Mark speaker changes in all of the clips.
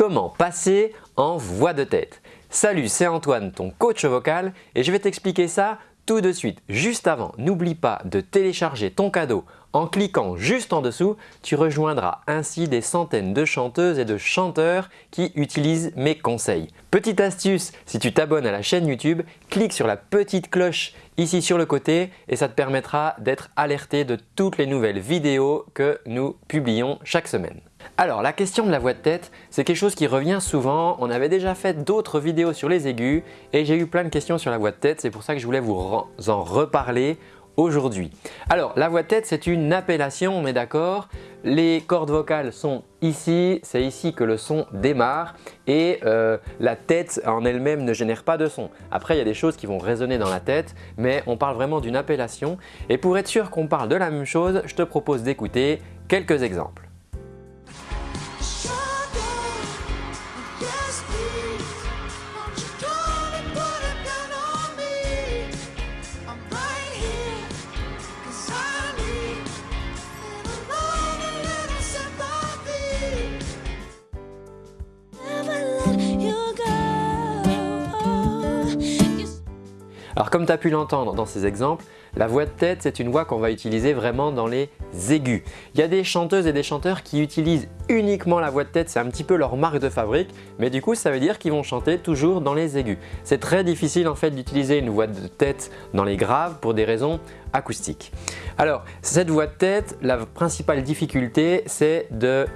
Speaker 1: comment passer en voix de tête. Salut, c'est Antoine, ton coach vocal et je vais t'expliquer ça tout de suite. Juste avant, n'oublie pas de télécharger ton cadeau en cliquant juste en dessous, tu rejoindras ainsi des centaines de chanteuses et de chanteurs qui utilisent mes conseils. Petite astuce, si tu t'abonnes à la chaîne YouTube, clique sur la petite cloche ici sur le côté et ça te permettra d'être alerté de toutes les nouvelles vidéos que nous publions chaque semaine. Alors la question de la voix de tête, c'est quelque chose qui revient souvent. On avait déjà fait d'autres vidéos sur les aigus et j'ai eu plein de questions sur la voix de tête. C'est pour ça que je voulais vous en reparler aujourd'hui. Alors la voix de tête c'est une appellation, on est d'accord Les cordes vocales sont ici, c'est ici que le son démarre et euh, la tête en elle-même ne génère pas de son. Après il y a des choses qui vont résonner dans la tête mais on parle vraiment d'une appellation et pour être sûr qu'on parle de la même chose, je te propose d'écouter quelques exemples. Alors comme tu as pu l'entendre dans ces exemples, la voix de tête c'est une voix qu'on va utiliser vraiment dans les aigus. Il y a des chanteuses et des chanteurs qui utilisent uniquement la voix de tête, c'est un petit peu leur marque de fabrique, mais du coup ça veut dire qu'ils vont chanter toujours dans les aigus. C'est très difficile en fait d'utiliser une voix de tête dans les graves pour des raisons acoustiques. Alors cette voix de tête, la principale difficulté c'est de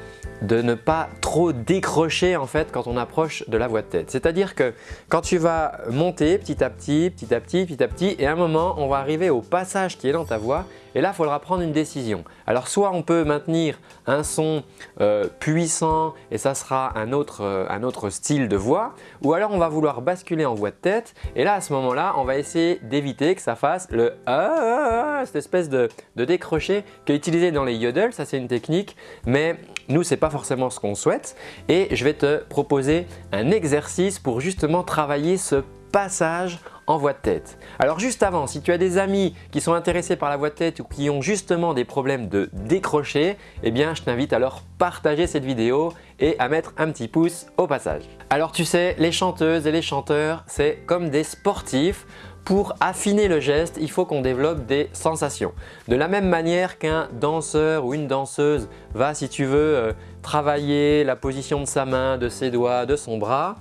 Speaker 1: de ne pas trop décrocher en fait quand on approche de la voix de tête. C'est-à-dire que quand tu vas monter petit à petit, petit à petit, petit à petit et à un moment on va arriver au passage qui est dans ta voix et là il faudra prendre une décision. Alors soit on peut maintenir un son euh, puissant et ça sera un autre, euh, un autre style de voix ou alors on va vouloir basculer en voix de tête et là à ce moment-là on va essayer d'éviter que ça fasse le ah, cette espèce de, de qui est utilisé dans les yodels, ça c'est une technique mais nous ce n'est pas forcément ce qu'on souhaite et je vais te proposer un exercice pour justement travailler ce passage en voix de tête. Alors juste avant, si tu as des amis qui sont intéressés par la voix de tête ou qui ont justement des problèmes de décrocher, eh bien je t'invite à leur partager cette vidéo et à mettre un petit pouce au passage. Alors tu sais, les chanteuses et les chanteurs, c'est comme des sportifs. Pour affiner le geste, il faut qu'on développe des sensations. De la même manière qu'un danseur ou une danseuse va, si tu veux, euh, travailler la position de sa main, de ses doigts, de son bras,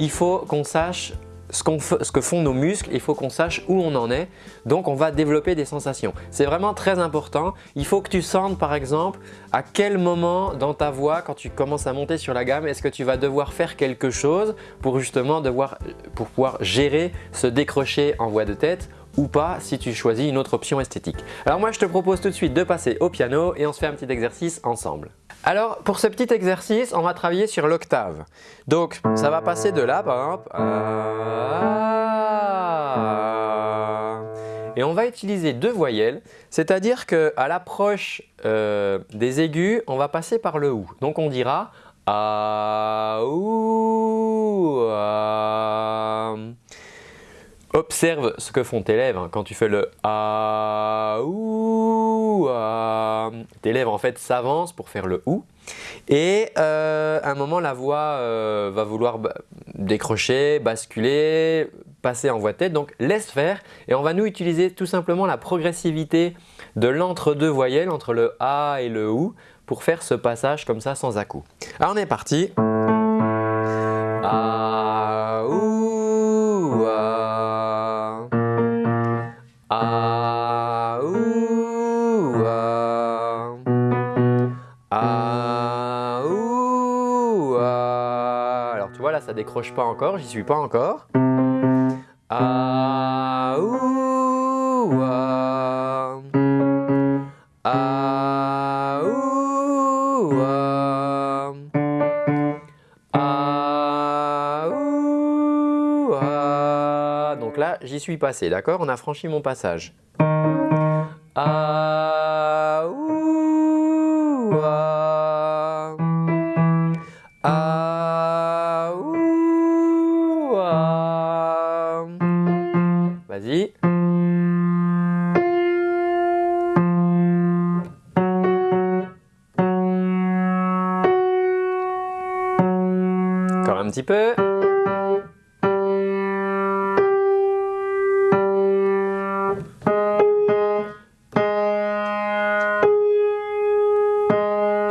Speaker 1: il faut qu'on sache ce, que font nos muscles, il faut qu'on sache où on en est. Donc on va développer des sensations. C'est vraiment très important. Il faut que tu sentes par exemple à quel moment dans ta voix, quand tu commences à monter sur la gamme, est-ce que tu vas devoir faire quelque chose pour justement pouvoir gérer ce décrocher en voix de tête ou pas si tu choisis une autre option esthétique. Alors moi je te propose tout de suite de passer au piano et on se fait un petit exercice ensemble. Alors pour ce petit exercice, on va travailler sur l'octave. Donc ça va passer de là par exemple et on va utiliser deux voyelles, c'est-à-dire qu'à l'approche euh, des aigus, on va passer par le OU. Donc on dira A, OU, Observe ce que font tes lèvres quand tu fais le A, ou, Tes lèvres en fait s'avancent pour faire le ou. Et euh, à un moment, la voix euh, va vouloir décrocher, basculer, passer en voix de tête. Donc laisse faire et on va nous utiliser tout simplement la progressivité de l'entre-deux voyelles entre le A et le OU pour faire ce passage comme ça sans à-coup. Alors on est parti. Ça décroche pas encore, j'y suis pas encore. Ah, ouh, ah. Ah, ah. Ah, ah. Donc là, j'y suis passé, d'accord? On a franchi mon passage. Ah, Et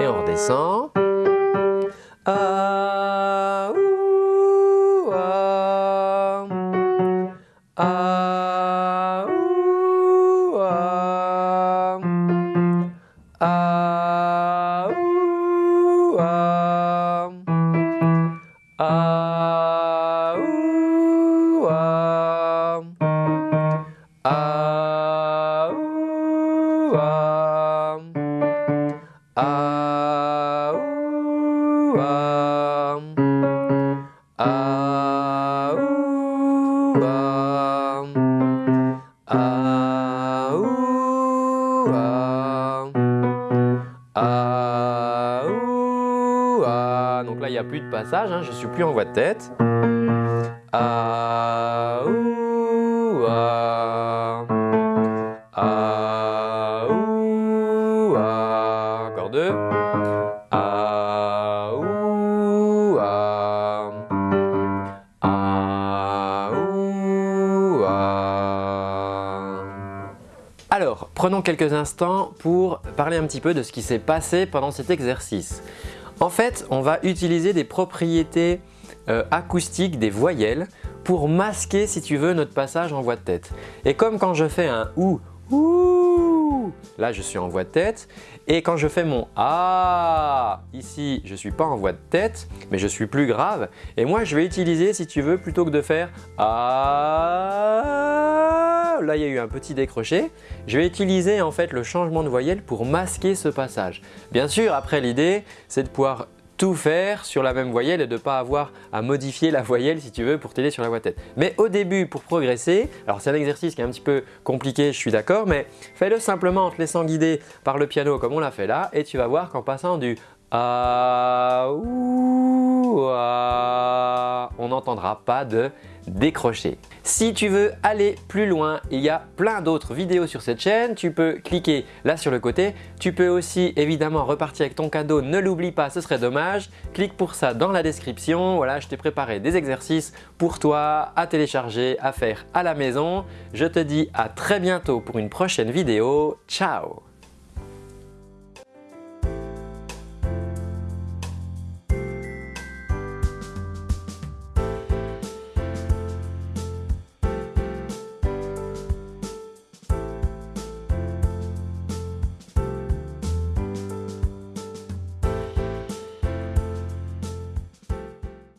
Speaker 1: on redescend. Aouba. Donc là, il n'y a plus de passage, hein, je suis plus en voix de tête. Aouba. Prenons quelques instants pour parler un petit peu de ce qui s'est passé pendant cet exercice. En fait, on va utiliser des propriétés euh, acoustiques des voyelles pour masquer, si tu veux, notre passage en voix de tête. Et comme quand je fais un OU, OUH, là je suis en voix de tête. Et quand je fais mon A, ici je ne suis pas en voix de tête, mais je suis plus grave. Et moi je vais utiliser, si tu veux, plutôt que de faire A, là il y a eu un petit décroché, je vais utiliser en fait le changement de voyelle pour masquer ce passage. Bien sûr, après l'idée, c'est de pouvoir tout faire sur la même voyelle et de ne pas avoir à modifier la voyelle si tu veux pour t'aider sur la voix tête. Mais au début, pour progresser, alors c'est un exercice qui est un petit peu compliqué, je suis d'accord, mais fais-le simplement en te laissant guider par le piano comme on l'a fait là et tu vas voir qu'en passant du ah, ouh, ah, on n'entendra pas de décrocher. Si tu veux aller plus loin, il y a plein d'autres vidéos sur cette chaîne. Tu peux cliquer là sur le côté. Tu peux aussi évidemment repartir avec ton cadeau. Ne l'oublie pas, ce serait dommage. Clique pour ça dans la description. Voilà, je t'ai préparé des exercices pour toi à télécharger, à faire à la maison. Je te dis à très bientôt pour une prochaine vidéo. Ciao